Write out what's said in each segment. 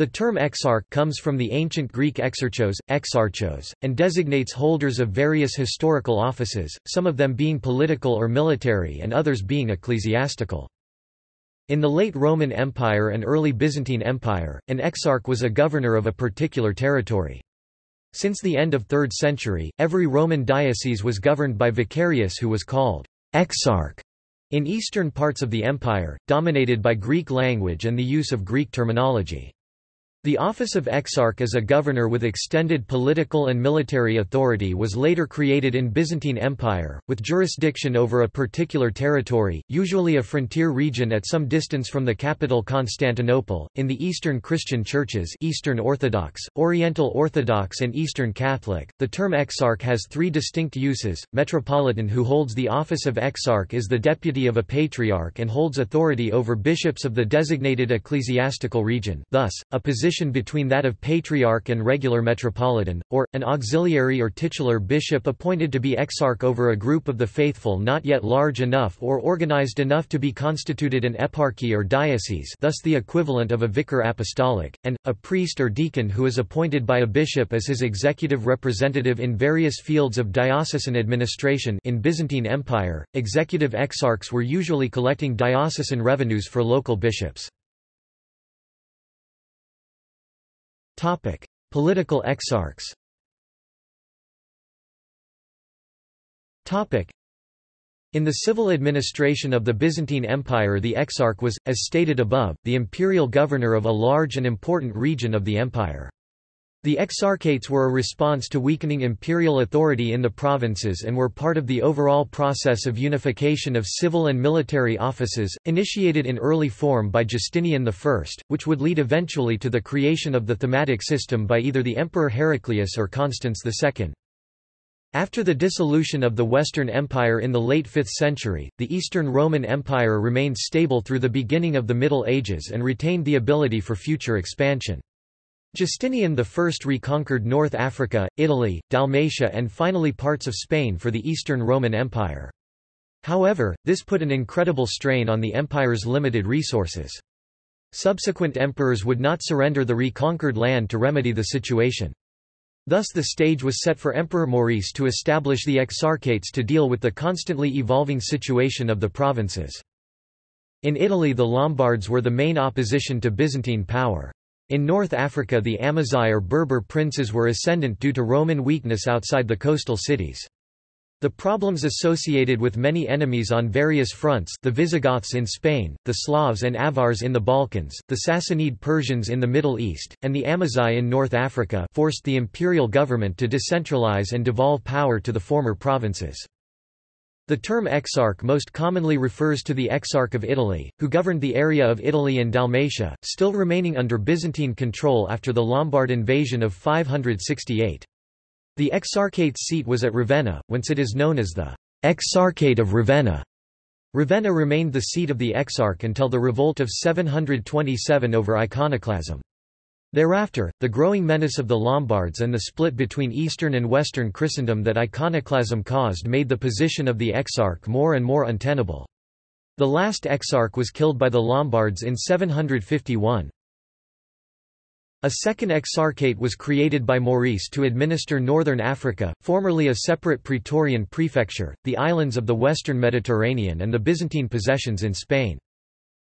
The term exarch comes from the ancient Greek exarchos, exarchos, and designates holders of various historical offices, some of them being political or military and others being ecclesiastical. In the late Roman Empire and early Byzantine Empire, an exarch was a governor of a particular territory. Since the end of 3rd century, every Roman diocese was governed by vicarius who was called exarch in eastern parts of the empire, dominated by Greek language and the use of Greek terminology. The office of exarch as a governor with extended political and military authority was later created in Byzantine Empire, with jurisdiction over a particular territory, usually a frontier region at some distance from the capital Constantinople. In the Eastern Christian churches, Eastern Orthodox, Oriental Orthodox, and Eastern Catholic, the term exarch has three distinct uses. Metropolitan who holds the office of exarch is the deputy of a patriarch and holds authority over bishops of the designated ecclesiastical region. Thus, a position position between that of patriarch and regular metropolitan, or, an auxiliary or titular bishop appointed to be exarch over a group of the faithful not yet large enough or organized enough to be constituted an eparchy or diocese thus the equivalent of a vicar apostolic, and, a priest or deacon who is appointed by a bishop as his executive representative in various fields of diocesan administration in Byzantine Empire, executive exarchs were usually collecting diocesan revenues for local bishops. Political exarchs. Topic: in the civil administration of the Byzantine Empire the exarch was, as stated above, the imperial governor of a large and important region of the empire. The exarchates were a response to weakening imperial authority in the provinces and were part of the overall process of unification of civil and military offices, initiated in early form by Justinian I, which would lead eventually to the creation of the thematic system by either the Emperor Heraclius or Constans II. After the dissolution of the Western Empire in the late 5th century, the Eastern Roman Empire remained stable through the beginning of the Middle Ages and retained the ability for future expansion. Justinian I reconquered North Africa, Italy, Dalmatia and finally parts of Spain for the Eastern Roman Empire. However, this put an incredible strain on the empire's limited resources. Subsequent emperors would not surrender the reconquered land to remedy the situation. Thus the stage was set for Emperor Maurice to establish the exarchates to deal with the constantly evolving situation of the provinces. In Italy the Lombards were the main opposition to Byzantine power. In North Africa the Amazigh or Berber princes were ascendant due to Roman weakness outside the coastal cities. The problems associated with many enemies on various fronts the Visigoths in Spain, the Slavs and Avars in the Balkans, the Sassanid Persians in the Middle East, and the Amazigh in North Africa forced the imperial government to decentralize and devolve power to the former provinces. The term exarch most commonly refers to the Exarch of Italy, who governed the area of Italy and Dalmatia, still remaining under Byzantine control after the Lombard invasion of 568. The exarchate's seat was at Ravenna, whence it is known as the Exarchate of Ravenna. Ravenna remained the seat of the exarch until the revolt of 727 over iconoclasm. Thereafter, the growing menace of the Lombards and the split between Eastern and Western Christendom that iconoclasm caused made the position of the exarch more and more untenable. The last exarch was killed by the Lombards in 751. A second exarchate was created by Maurice to administer northern Africa, formerly a separate Praetorian prefecture, the islands of the western Mediterranean and the Byzantine possessions in Spain.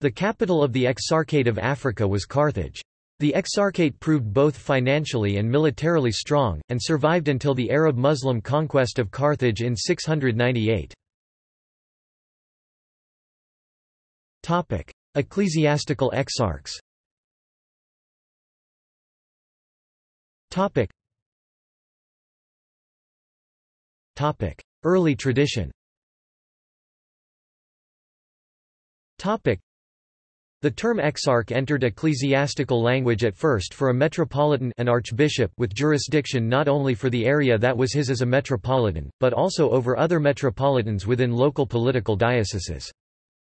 The capital of the Exarchate of Africa was Carthage. The Exarchate proved both financially and militarily strong, and survived until the Arab-Muslim conquest of Carthage in 698. Ecclesiastical exarchs Early tradition the term exarch entered ecclesiastical language at first for a metropolitan an archbishop with jurisdiction not only for the area that was his as a metropolitan, but also over other metropolitans within local political dioceses.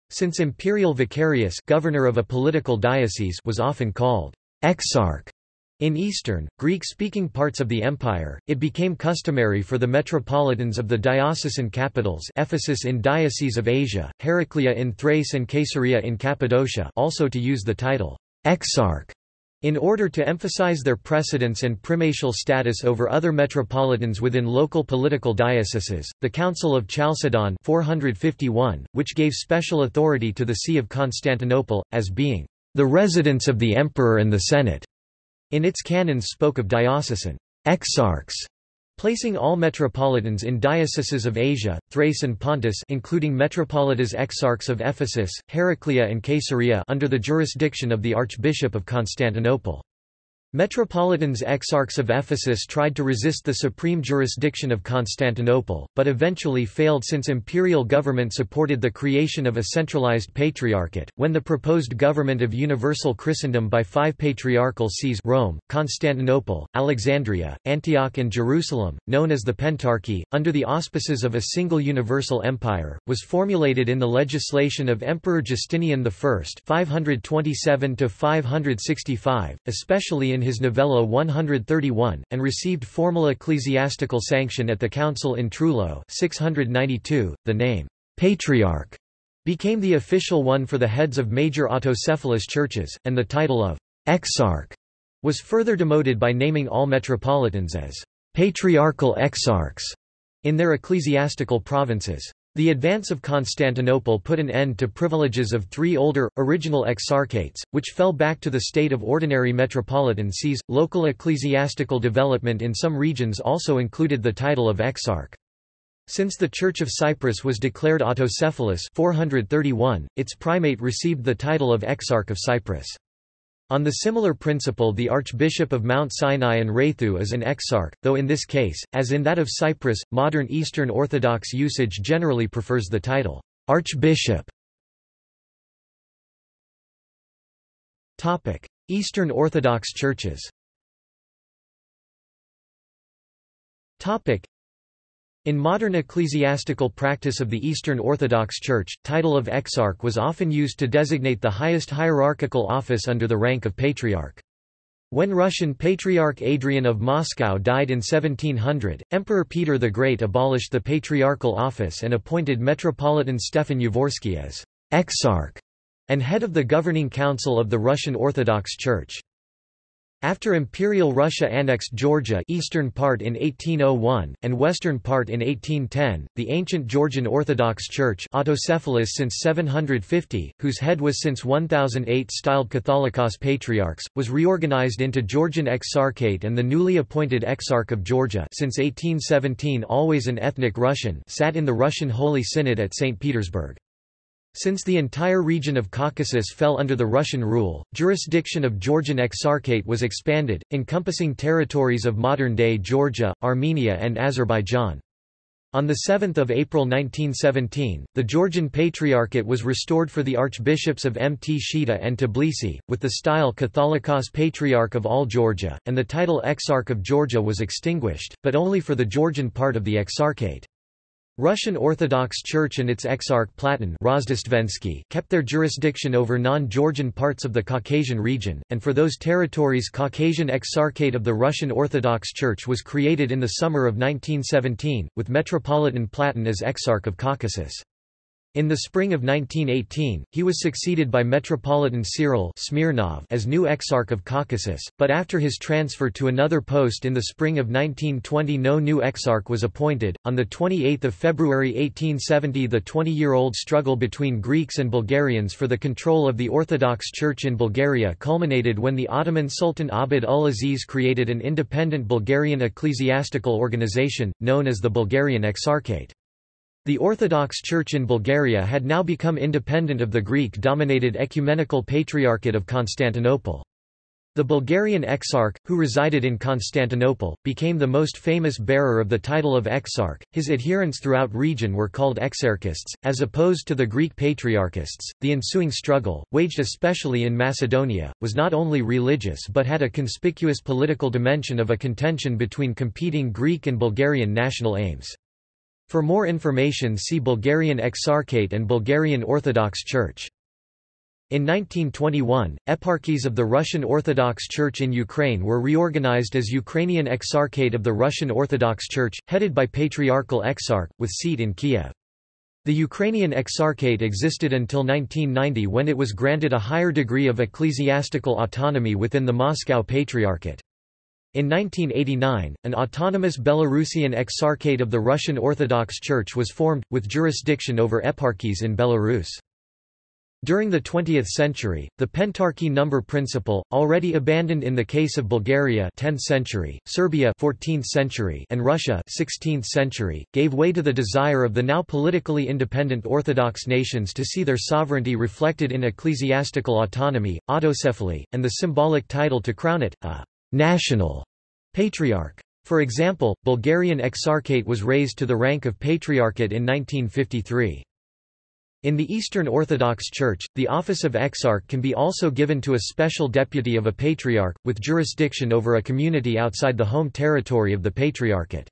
Since imperial vicarius governor of a political diocese was often called exarch in eastern, Greek-speaking parts of the empire, it became customary for the metropolitans of the diocesan capitals Ephesus in Diocese of Asia, Heraclea in Thrace and Caesarea in Cappadocia also to use the title exarch In order to emphasize their precedence and primatial status over other metropolitans within local political dioceses, the Council of Chalcedon 451, which gave special authority to the See of Constantinople, as being the residence of the emperor and the senate, in its canons spoke of diocesan exarchs placing all metropolitans in dioceses of Asia, Thrace and Pontus including metropolitas exarchs of Ephesus, Heraclea and Caesarea under the jurisdiction of the Archbishop of Constantinople. Metropolitans exarchs of Ephesus tried to resist the supreme jurisdiction of Constantinople, but eventually failed since imperial government supported the creation of a centralized patriarchate. When the proposed government of universal Christendom by five patriarchal sees Rome, Constantinople, Alexandria, Antioch and Jerusalem, known as the Pentarchy, under the auspices of a single universal empire, was formulated in the legislation of Emperor Justinian I 527 especially in his Novella 131, and received formal ecclesiastical sanction at the council in Trullo 692. .The name, Patriarch, became the official one for the heads of major autocephalous churches, and the title of Exarch was further demoted by naming all metropolitans as patriarchal exarchs in their ecclesiastical provinces. The advance of Constantinople put an end to privileges of three older, original exarchates, which fell back to the state of ordinary metropolitan sees. Local ecclesiastical development in some regions also included the title of exarch. Since the Church of Cyprus was declared autocephalous 431, its primate received the title of Exarch of Cyprus. On the similar principle the Archbishop of Mount Sinai and Raithu is an exarch, though in this case, as in that of Cyprus, modern Eastern Orthodox usage generally prefers the title, Archbishop. Eastern Orthodox churches in modern ecclesiastical practice of the Eastern Orthodox Church, title of exarch was often used to designate the highest hierarchical office under the rank of patriarch. When Russian Patriarch Adrian of Moscow died in 1700, Emperor Peter the Great abolished the patriarchal office and appointed Metropolitan Stefan Yavorsky as exarch and head of the governing council of the Russian Orthodox Church. After Imperial Russia annexed Georgia eastern part in 1801, and western part in 1810, the ancient Georgian Orthodox Church autocephalous since 750, whose head was since 1008 styled Catholicos Patriarchs, was reorganized into Georgian Exarchate and the newly appointed Exarch of Georgia since 1817 always an ethnic Russian sat in the Russian Holy Synod at St. Petersburg. Since the entire region of Caucasus fell under the Russian rule, jurisdiction of Georgian Exarchate was expanded, encompassing territories of modern-day Georgia, Armenia and Azerbaijan. On 7 April 1917, the Georgian Patriarchate was restored for the archbishops of Mtskheta and Tbilisi, with the style Catholicos Patriarch of all Georgia, and the title Exarch of Georgia was extinguished, but only for the Georgian part of the Exarchate. Russian Orthodox Church and its exarch Platon kept their jurisdiction over non-Georgian parts of the Caucasian region, and for those territories Caucasian Exarchate of the Russian Orthodox Church was created in the summer of 1917, with Metropolitan Platon as Exarch of Caucasus. In the spring of 1918, he was succeeded by Metropolitan Cyril Smirnov as new Exarch of Caucasus, but after his transfer to another post in the spring of 1920 no new Exarch was appointed. On 28 February 1870 the 20-year-old struggle between Greeks and Bulgarians for the control of the Orthodox Church in Bulgaria culminated when the Ottoman Sultan Abd ul-Aziz created an independent Bulgarian ecclesiastical organization, known as the Bulgarian Exarchate. The Orthodox Church in Bulgaria had now become independent of the Greek-dominated Ecumenical Patriarchate of Constantinople. The Bulgarian Exarch, who resided in Constantinople, became the most famous bearer of the title of Exarch. His adherents throughout region were called Exarchists, as opposed to the Greek Patriarchists. The ensuing struggle, waged especially in Macedonia, was not only religious but had a conspicuous political dimension of a contention between competing Greek and Bulgarian national aims. For more information see Bulgarian Exarchate and Bulgarian Orthodox Church. In 1921, eparchies of the Russian Orthodox Church in Ukraine were reorganized as Ukrainian Exarchate of the Russian Orthodox Church, headed by Patriarchal Exarch, with seat in Kiev. The Ukrainian Exarchate existed until 1990 when it was granted a higher degree of ecclesiastical autonomy within the Moscow Patriarchate. In 1989, an autonomous Belarusian Exarchate of the Russian Orthodox Church was formed, with jurisdiction over eparchies in Belarus. During the 20th century, the pentarchy number principle, already abandoned in the case of Bulgaria 10th century, Serbia 14th century, and Russia 16th century, gave way to the desire of the now politically independent Orthodox nations to see their sovereignty reflected in ecclesiastical autonomy, autocephaly, and the symbolic title to crown it, a national patriarch. For example, Bulgarian Exarchate was raised to the rank of patriarchate in 1953. In the Eastern Orthodox Church, the office of exarch can be also given to a special deputy of a patriarch, with jurisdiction over a community outside the home territory of the patriarchate.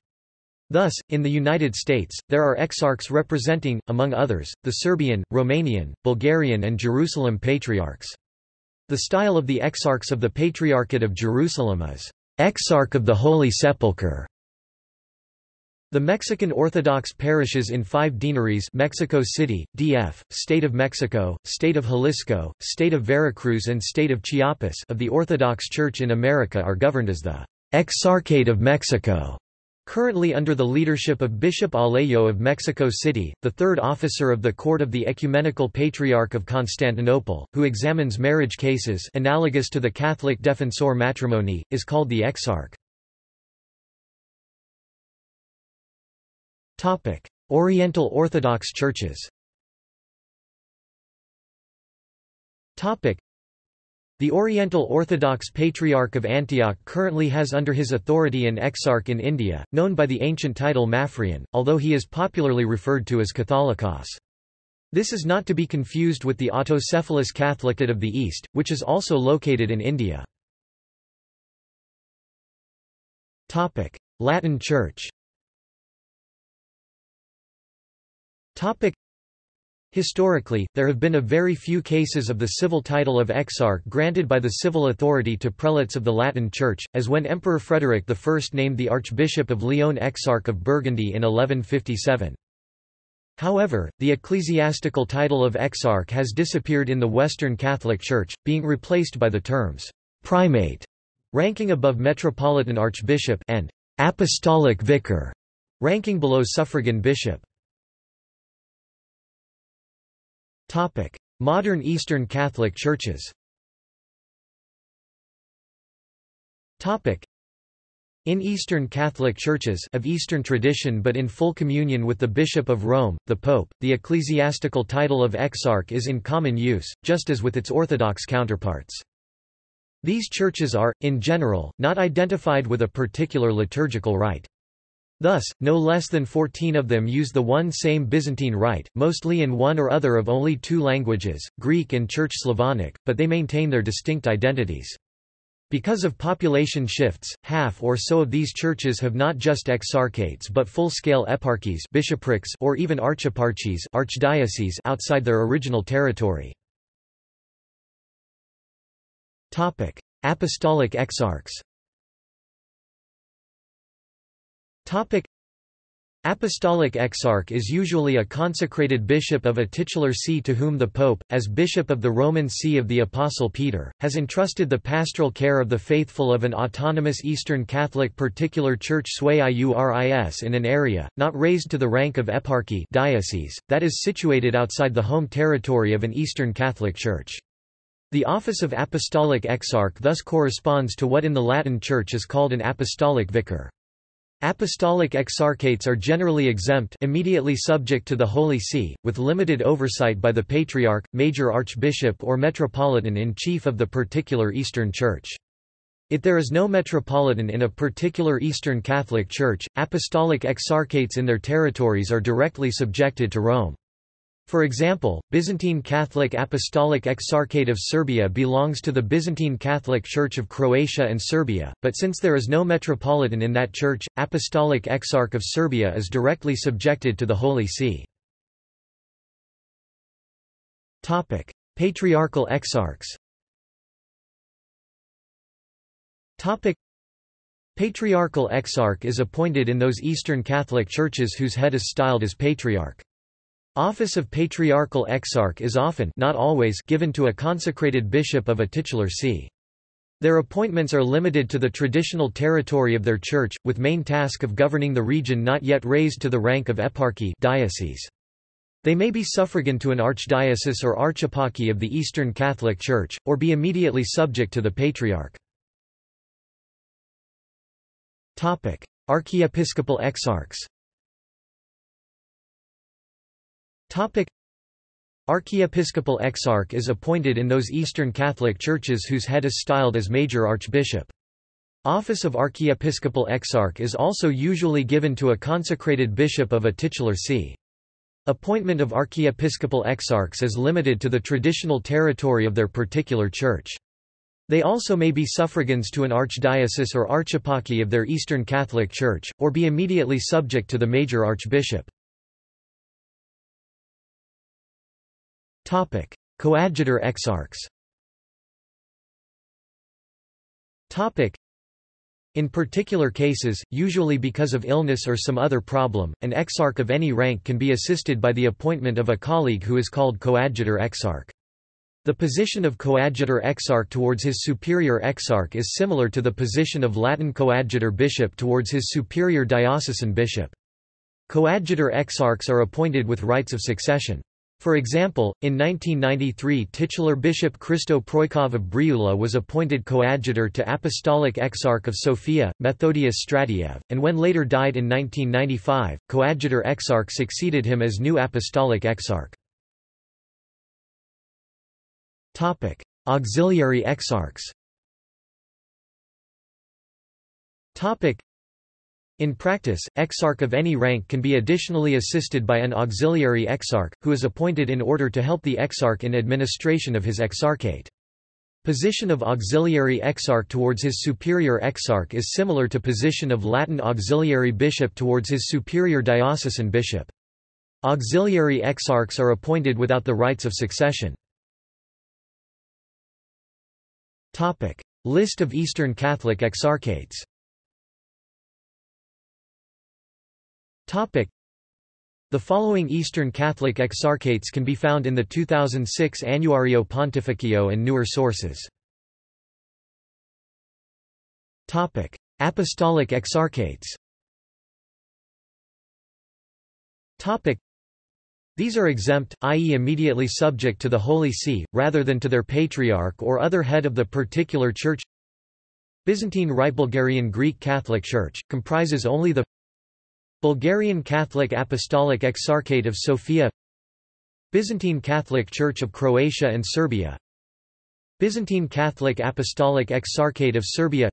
Thus, in the United States, there are exarchs representing, among others, the Serbian, Romanian, Bulgarian and Jerusalem patriarchs. The style of the exarchs of the Patriarchate of Jerusalem is, "...exarch of the Holy Sepulchre", the Mexican Orthodox parishes in five deaneries Mexico City, DF, State of Mexico, State of Jalisco, State of Veracruz and State of Chiapas of the Orthodox Church in America are governed as the Exarchate of Mexico. Currently under the leadership of Bishop Alejo of Mexico City, the third officer of the Court of the Ecumenical Patriarch of Constantinople, who examines marriage cases analogous to the Catholic defensor matrimonii, is called the exarch. Oriental Orthodox churches the Oriental Orthodox Patriarch of Antioch currently has under his authority an exarch in India, known by the ancient title Maphrian, although he is popularly referred to as Catholicos. This is not to be confused with the autocephalous Catholicate of the East, which is also located in India. Latin Church. Historically, there have been a very few cases of the civil title of exarch granted by the civil authority to prelates of the Latin Church, as when Emperor Frederick I named the Archbishop of Lyon Exarch of Burgundy in 1157. However, the ecclesiastical title of exarch has disappeared in the Western Catholic Church, being replaced by the terms primate, ranking above metropolitan archbishop, and apostolic vicar, ranking below suffragan bishop. Modern Eastern Catholic Churches. Topic: in Eastern Catholic Churches of Eastern tradition but in full communion with the Bishop of Rome, the Pope, the ecclesiastical title of exarch is in common use, just as with its Orthodox counterparts. These churches are, in general, not identified with a particular liturgical rite. Thus, no less than 14 of them use the one same Byzantine rite, mostly in one or other of only two languages, Greek and Church Slavonic, but they maintain their distinct identities. Because of population shifts, half or so of these churches have not just exarchates but full-scale eparchies bishoprics or even archeparchies archdioceses outside their original territory. Apostolic exarchs Topic Apostolic exarch is usually a consecrated bishop of a titular see to whom the pope, as bishop of the Roman See of the Apostle Peter, has entrusted the pastoral care of the faithful of an autonomous Eastern Catholic particular church sui iuris in an area, not raised to the rank of eparchy diocese, that is situated outside the home territory of an Eastern Catholic church. The office of apostolic exarch thus corresponds to what in the Latin Church is called an apostolic vicar. Apostolic exarchates are generally exempt immediately subject to the Holy See, with limited oversight by the Patriarch, Major Archbishop or Metropolitan-in-Chief of the particular Eastern Church. If there is no metropolitan in a particular Eastern Catholic Church, apostolic exarchates in their territories are directly subjected to Rome. For example, Byzantine Catholic Apostolic Exarchate of Serbia belongs to the Byzantine Catholic Church of Croatia and Serbia, but since there is no metropolitan in that church, Apostolic Exarch of Serbia is directly subjected to the Holy See. Topic: Patriarchal exarchs Topic: Patriarchal exarch is appointed in those Eastern Catholic churches whose head is styled as patriarch. Office of Patriarchal Exarch is often not always given to a consecrated bishop of a titular see. Their appointments are limited to the traditional territory of their church, with main task of governing the region not yet raised to the rank of eparchy diocese. They may be suffragan to an archdiocese or archeparchy of the Eastern Catholic Church, or be immediately subject to the Patriarch. Archiepiscopal exarchs Archiepiscopal exarch is appointed in those Eastern Catholic churches whose head is styled as major archbishop. Office of archiepiscopal exarch is also usually given to a consecrated bishop of a titular see. Appointment of archiepiscopal exarchs is limited to the traditional territory of their particular church. They also may be suffragans to an archdiocese or archeparchy of their Eastern Catholic Church, or be immediately subject to the major archbishop. Topic: Coadjutor exarchs. Topic: in particular cases, usually because of illness or some other problem, an exarch of any rank can be assisted by the appointment of a colleague who is called coadjutor exarch. The position of coadjutor exarch towards his superior exarch is similar to the position of Latin coadjutor bishop towards his superior diocesan bishop. Coadjutor exarchs are appointed with rights of succession. For example, in 1993 titular Bishop Christo Proikov of Briula was appointed coadjutor to Apostolic Exarch of Sofia, Methodius Stratiev, and when later died in 1995, coadjutor exarch succeeded him as new Apostolic Exarch. Auxiliary exarchs in practice, exarch of any rank can be additionally assisted by an auxiliary exarch, who is appointed in order to help the exarch in administration of his exarchate. Position of auxiliary exarch towards his superior exarch is similar to position of Latin auxiliary bishop towards his superior diocesan bishop. Auxiliary exarchs are appointed without the rights of succession. List of Eastern Catholic exarchates Topic. The following Eastern Catholic exarchates can be found in the 2006 Annuario Pontificio and newer sources. Topic. Apostolic exarchates Topic. These are exempt, i.e. immediately subject to the Holy See, rather than to their patriarch or other head of the particular church Byzantine Rite Bulgarian Greek Catholic Church, comprises only the Bulgarian Catholic Apostolic Exarchate of Sofia Byzantine Catholic Church of Croatia and Serbia Byzantine Catholic Apostolic Exarchate of Serbia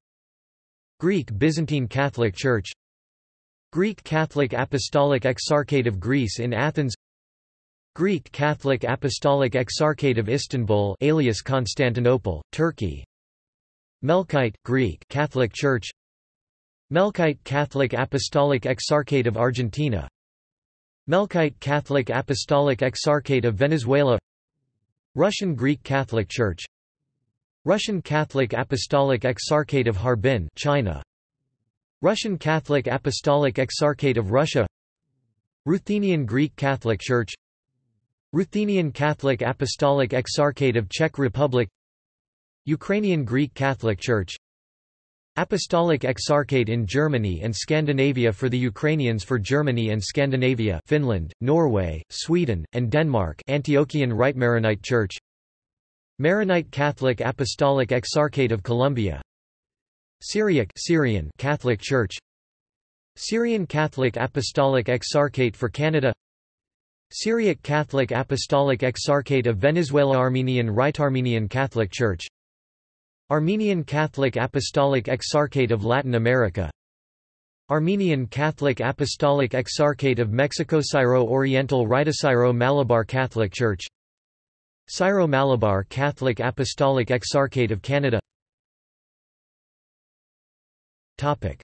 Greek Byzantine Catholic Church Greek Catholic Apostolic Exarchate of Greece in Athens Greek Catholic Apostolic Exarchate of Istanbul alias Constantinople, Turkey Melkite Greek Catholic Church Melkite Catholic Apostolic Exarchate of Argentina. Melkite Catholic Apostolic Exarchate of Venezuela. Russian Greek Catholic Church. Russian Catholic Apostolic Exarchate of Harbin China. Russian Catholic Apostolic Exarchate of Russia. Ruthenian Greek Catholic Church. Ruthenian Catholic Apostolic Exarchate of Czech Republic. Ukrainian Greek Catholic Church Apostolic Exarchate in Germany and Scandinavia for the Ukrainians for Germany and Scandinavia Finland, Norway, Sweden, and Denmark Antiochian Rite Maronite Church. Maronite Catholic Apostolic Exarchate of Colombia. Syriac Syrian Catholic Church. Syrian Catholic Apostolic Exarchate for Canada. Syriac Catholic Apostolic Exarchate of Venezuela Armenian Rite Armenian Catholic Church Armenian Catholic Apostolic Exarchate of Latin America. Armenian Catholic Apostolic Exarchate of Mexico Syro-Oriental Rite Syro-Malabar Catholic Church. Syro-Malabar Catholic Apostolic Exarchate of Canada. Topic.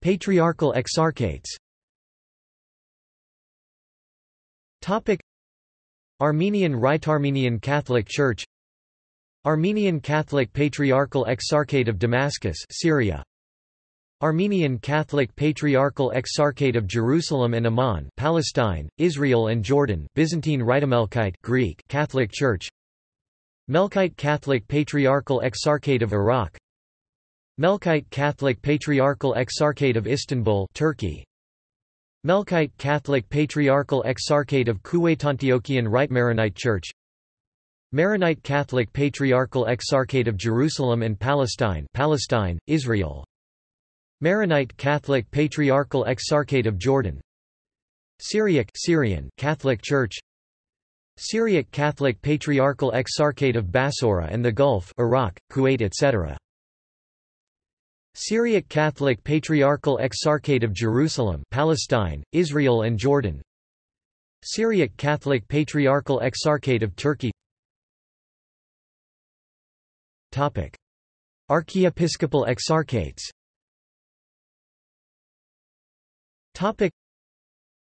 Patriarchal Exarchates. Topic. Armenian Rite Armenian Catholic Church Armenian Catholic Patriarchal Exarchate of Damascus Syria. Armenian Catholic Patriarchal Exarchate of Jerusalem and Amman Palestine, Israel and Jordan Byzantine Rite Greek Catholic Church. Melkite Catholic Patriarchal Exarchate of Iraq. Melkite Catholic Patriarchal Exarchate of Istanbul Turkey. Melkite Catholic Patriarchal Exarchate of Kuwait Antiochian Rite Maronite Church Maronite Catholic Patriarchal Exarchate of Jerusalem and Palestine Palestine, Israel. Maronite Catholic Patriarchal Exarchate of Jordan. Syriac Syrian Catholic Church. Syriac Catholic Patriarchal Exarchate of Bassora and the Gulf Iraq, Kuwait etc. Syriac Catholic Patriarchal Exarchate of Jerusalem Palestine, Israel and Jordan. Syriac Catholic Patriarchal Exarchate of Turkey Archiepiscopal Exarchates.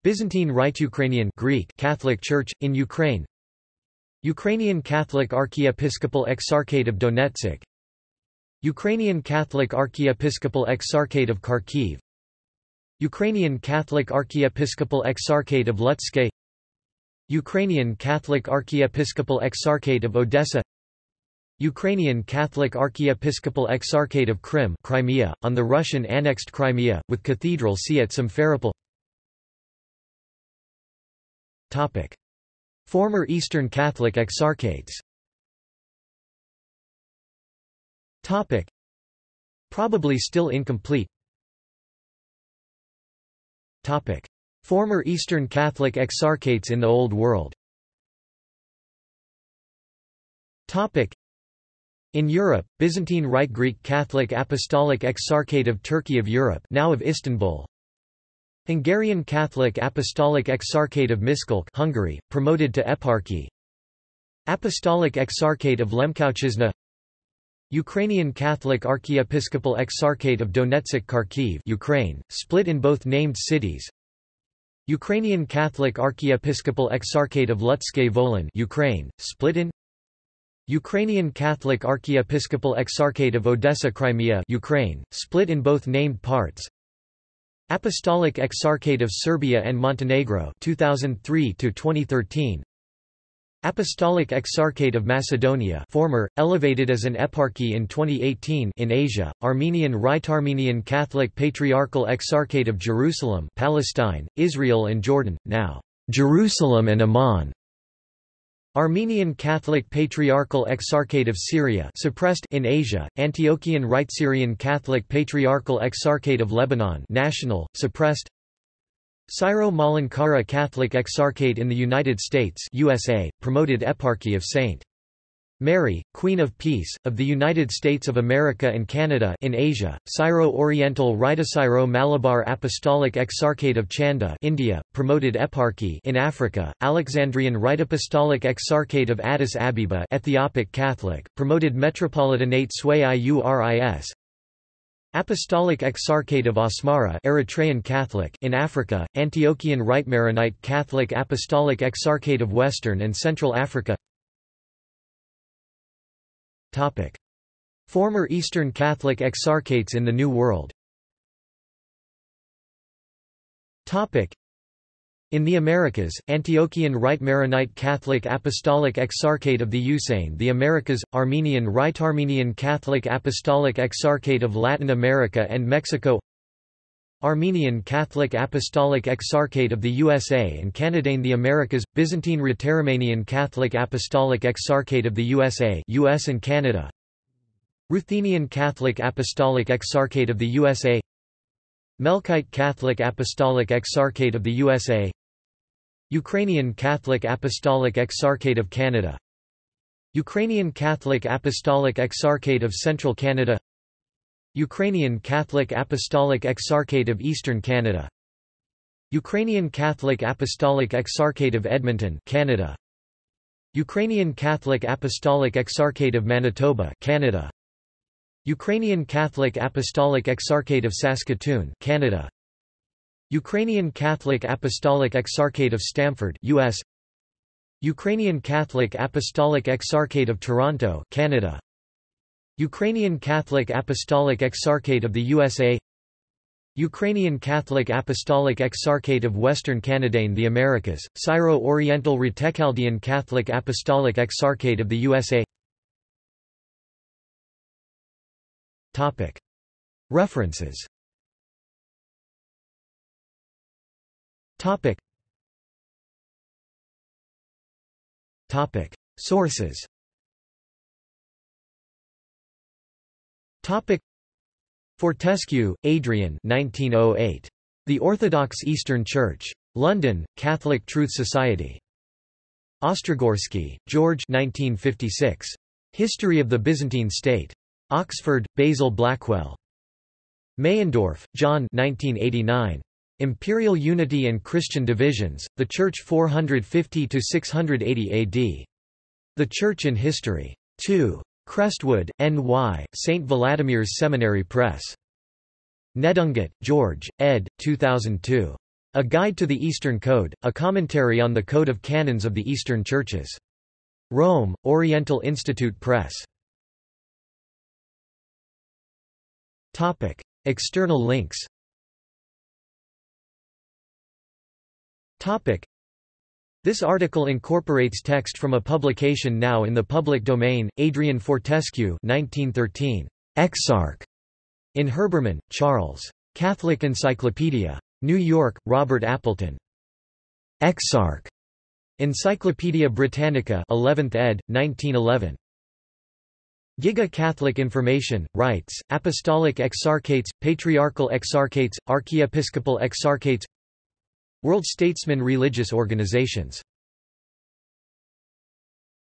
Byzantine Rite Ukrainian Greek Catholic Church, in Ukraine. Ukrainian Catholic Archiepiscopal Exarchate of Donetsk. Ukrainian Catholic Archiepiscopal Exarchate of Kharkiv. Ukrainian Catholic Archiepiscopal Exarchate of Lutsk Ukrainian Catholic Archiepiscopal Exarchate of Odessa Ukrainian Catholic Archiepiscopal Exarchate of Krim Crimea, on the Russian-annexed Crimea, with Cathedral see at Simferopol Former Eastern Catholic Exarchates Topic. Probably still incomplete Topic. Former Eastern Catholic exarchates in the Old World Topic. In Europe, Byzantine Rite Greek Catholic Apostolic Exarchate of Turkey of Europe now of Istanbul. Hungarian Catholic Apostolic Exarchate of Miskolc Hungary, promoted to eparchy. Apostolic Exarchate of Lemkivshchyna Ukrainian Catholic Archiepiscopal Exarchate of Donetsk Kharkiv Ukraine, split in both named cities. Ukrainian Catholic Archiepiscopal Exarchate of Lutske Volyn Ukraine, split in Ukrainian Catholic Archiepiscopal Exarchate of Odessa Crimea Ukraine, split in both named parts. Apostolic Exarchate of Serbia and Montenegro 2003 to 2013 Apostolic Exarchate of Macedonia former, elevated as an eparchy in 2018 in Asia, Armenian Rite Armenian Catholic Patriarchal Exarchate of Jerusalem Palestine, Israel and Jordan, now Jerusalem and Amman Armenian Catholic Patriarchal Exarchate of Syria suppressed in Asia, Antiochian Rite Syrian Catholic Patriarchal Exarchate of Lebanon national, suppressed Syro-Malankara Catholic Exarchate in the United States USA, promoted Eparchy of St. Mary, Queen of Peace, of the United States of America and Canada in Asia, Syro-Oriental Rite-Syro-Malabar Apostolic Exarchate of Chanda India, promoted Eparchy in Africa, Alexandrian Rite Apostolic Exarchate of Addis Ababa Ethiopic Catholic, promoted Metropolitanate Sui Iuris, Apostolic Exarchate of Asmara Eritrean Catholic in Africa, Antiochian Rite Maronite Catholic Apostolic Exarchate of Western and Central Africa Topic. Former Eastern Catholic Exarchates in the New World Topic. In the Americas, Antiochian Rite Maronite Catholic Apostolic Exarchate of the Usain the Americas, Armenian Rite Armenian Catholic Apostolic Exarchate of Latin America and Mexico Armenian Catholic Apostolic Exarchate of the USA and Canada the Americas, Byzantine Rite Romanian Catholic Apostolic Exarchate of the USA US and Canada. Ruthenian Catholic Apostolic Exarchate of the USA Melkite Catholic Apostolic Exarchate of the USA Ukrainian Catholic Apostolic Exarchate of Canada. Ukrainian Catholic Apostolic Exarchate of Central Canada Ukrainian Catholic Apostolic Exarchate of Eastern Canada. Ukrainian Catholic Apostolic Exarchate of Edmonton Canada. Ukrainian Catholic Apostolic Exarchate of Manitoba Canada. Ukrainian Catholic Apostolic Exarchate of Saskatoon Canada. Ukrainian Catholic Apostolic Exarchate of Stamford US Ukrainian Catholic Apostolic Exarchate of Toronto Canada Ukrainian Catholic Apostolic Exarchate of the USA Ukrainian Catholic Apostolic Exarchate of Western Canada in the Americas, Syro-Oriental Rite Chaldean Catholic Apostolic Exarchate of the USA References. Sources Fortescue, Adrian 1908. The Orthodox Eastern Church. London, Catholic Truth Society. Ostrogorsky, George 1956. History of the Byzantine State. Oxford, Basil Blackwell. Meyendorff, John 1989. Imperial Unity and Christian Divisions, The Church 450–680 AD. The Church in History. 2. Crestwood, N.Y., St. Vladimir's Seminary Press. Nedungatt, George, ed. 2002. A Guide to the Eastern Code, a commentary on the Code of Canons of the Eastern Churches. Rome, Oriental Institute Press. External links this article incorporates text from a publication now in the public domain, Adrian Fortescue 1913. Exarch. In Herbermann, Charles. Catholic Encyclopedia. New York, Robert Appleton. Exarch. Encyclopædia Britannica 11th ed., 1911. Giga Catholic Information, Rites, Apostolic Exarchates, Patriarchal Exarchates, Archiepiscopal Exarchates World statesmen Religious Organizations